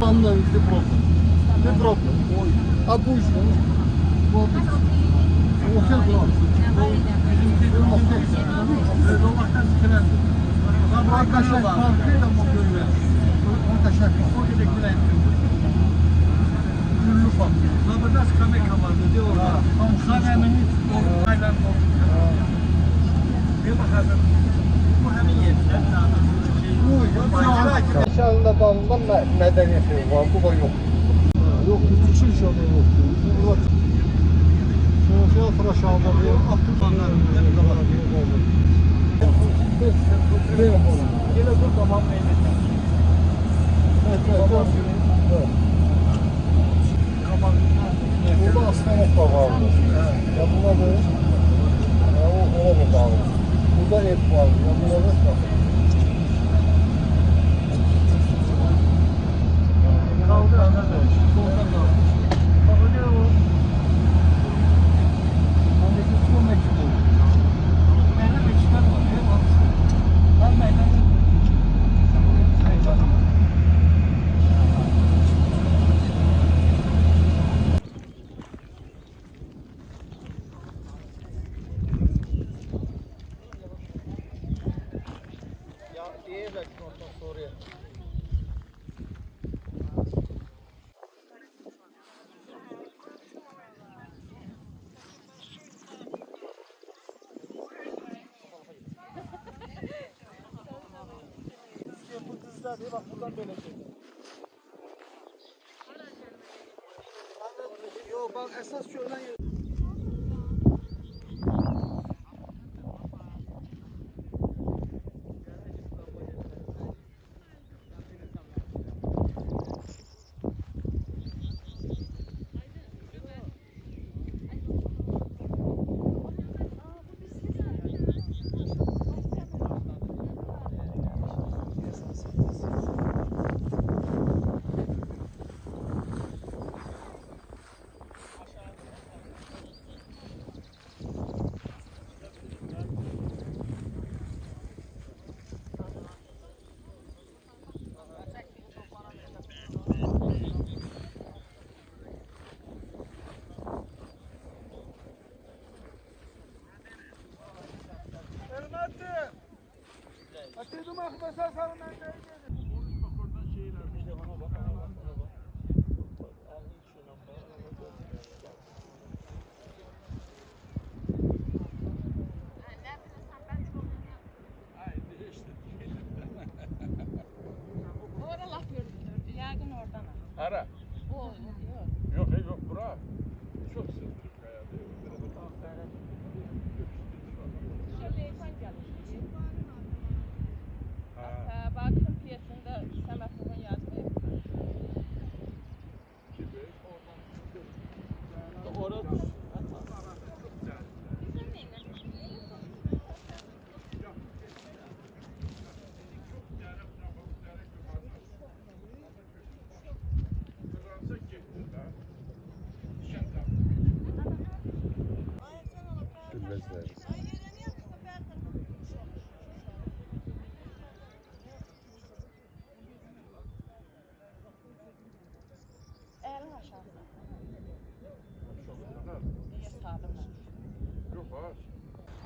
Mam na myśli problem. Nie problem. A późno. Bo to jest problem. Sıkılan. Arkadaşlar farkıyla mı böyle? Arkadaşlar O gerektiren. Güllü fark. Zabıda kamera vardı diyor orada. Kameranın o kaylan Bir bakalım. Bu hemen yerinde. Bu İnşallah dalından medeniyeti var, bu da yok. Yok, hiçbir şey yok. Burada Şöyle aldı, bir altı tane Yine dur tamam meyvesi. Evet, evet, evet. Burada aslan otlar vardı. Ya buna da ya o ona da bağlı. Burada. Ya buna da var. Kaldı anladın. Solda. Bak öyle o. Ondaki su meçhul oldu. Meydan meçhul var. Hep alıştı. Ben meydan Ya iyi bak ondan sonra. Bu kızlar diye Ara. O yok. Yok yok yok bura. Çok sıkıntı kaya değil. Şöyle insan gelmiş. Ha.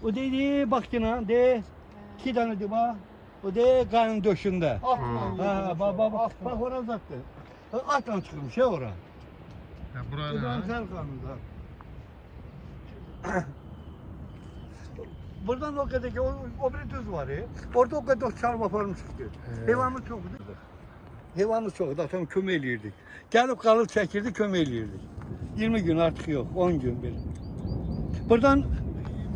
Yok ağaç. O dedi baktına de iki tane de bak. O de kanın döşünde. Atla. Ha bak bak bak. Bak oraya uzattı. Atla çıkmış ya oraya. Ya bura Buradan ne? sen kanında. Buradan o kadar ki o, o bir düz var ya. Orada o kadar çarmıha falan çıktı. Hayvanımız çoktu. Hayvanımız çoktu. Zaten kömekliydik. Gelip kalıp çekirdi kömekliydik. 20 gün artık yok. 10 gün bir. Buradan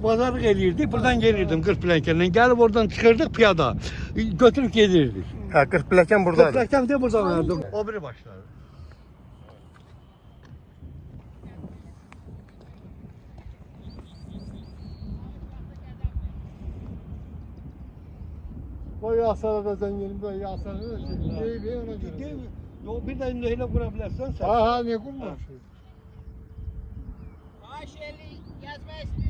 pazarlık eliyirdik. Buradan gelirdim Kırkplenkenden. Gelip oradan çıkardık piyada. Götürüp gelirdik. Ha 40 plaken buradaydı. Kırkplenken de buradan verdim. O biri başladı. O yasada da zenginim de yasada da şey. İyi bir ona göre. Değil mi? Yo, bir de öyle kurabilirsen sen. Ha ha ne kummuş. Ayşeli yazma istiyorsunuzsa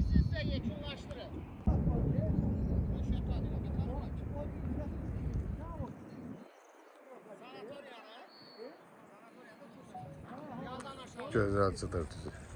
Güzel satır tutuyor.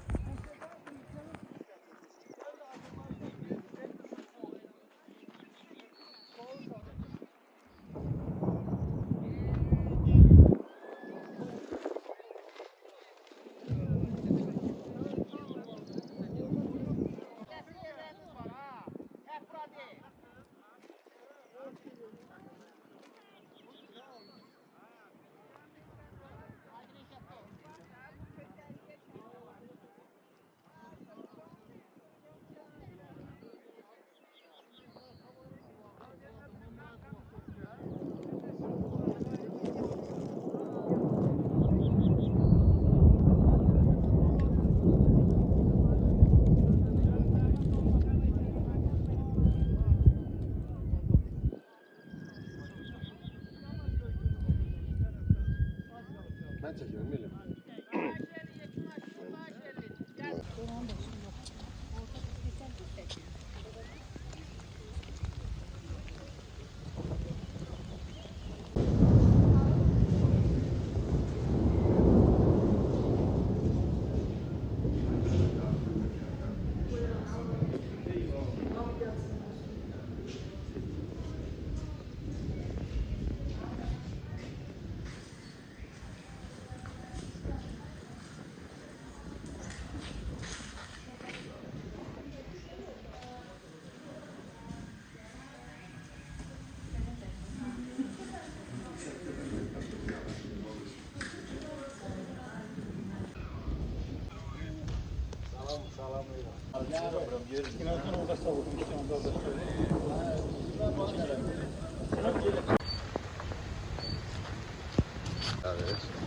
Günaydın orada savurdum işte onda da. Evet.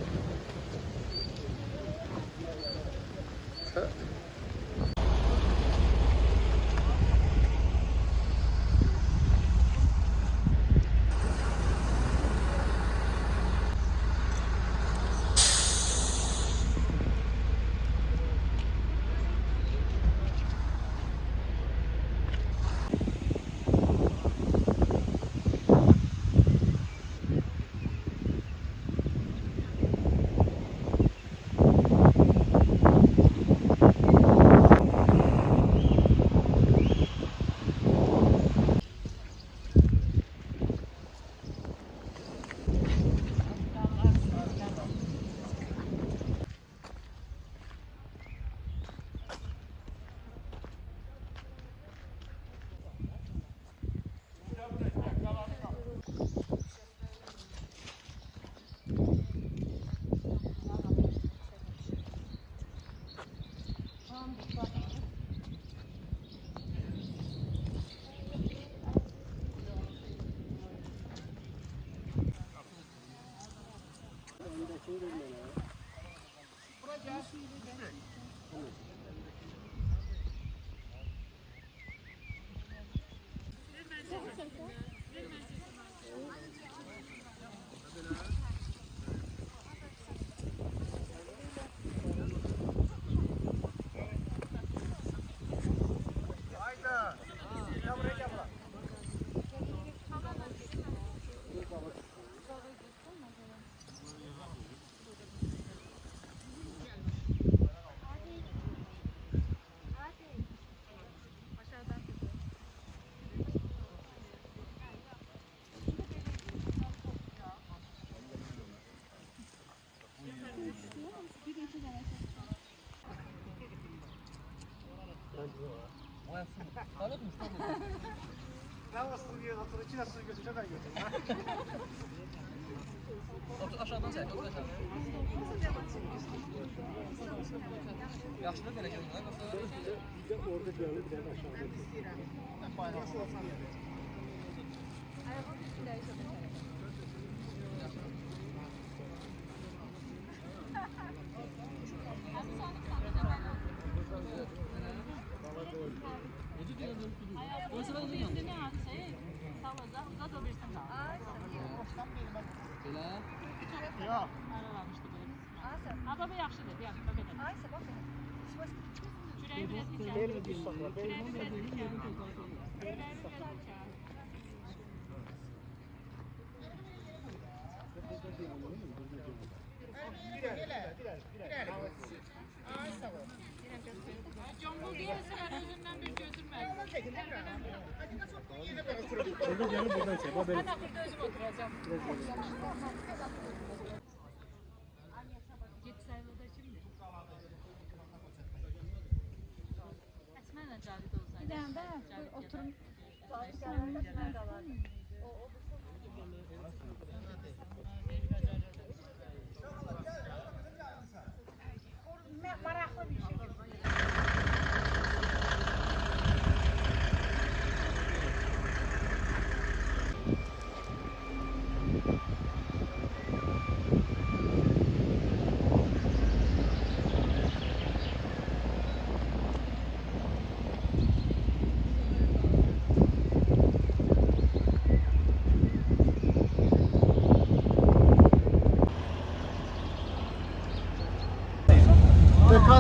Balıkmış tabii. Ben bastım diye otur içine su götüreceğim ben götüreceğim. Otur aşağıdan sen otur aşağıdan. Yaşlı derece lan nasıl? Bir de orada gördüm bir de aşağıda. Nasıl olsam yani. Araba üstünde yaşadım. Baba yaxşıdır, yaxşı, baba? Da. Aysa bax. Çörəyi biraz içər. Çörəyi biraz içər. Çörəyi biraz içər. Cambul değilse ben özümden bir gözüm Burada canım buradan şey. Haber. Hatta burada özüm oturacağım. Git sayılda şimdi. Esmen'le Cavide olsaydı. Bir de ben oturum. Cavide olsaydı.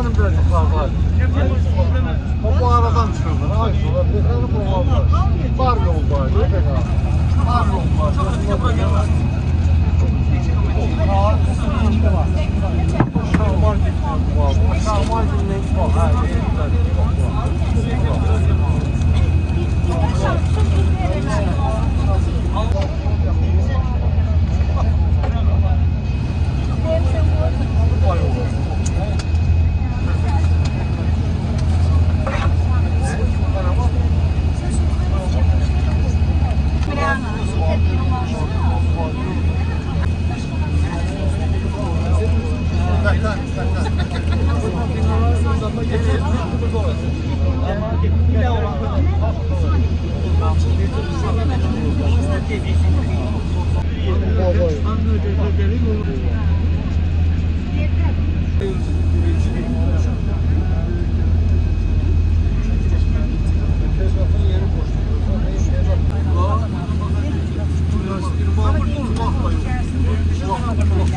Dekanım da var. O bu aradan çıkıldı. Ay sonra olmaz. Var yol var. Dekan. Var yol var. Şarman gitmiyor var. Şarman gitmiyor var. Ha,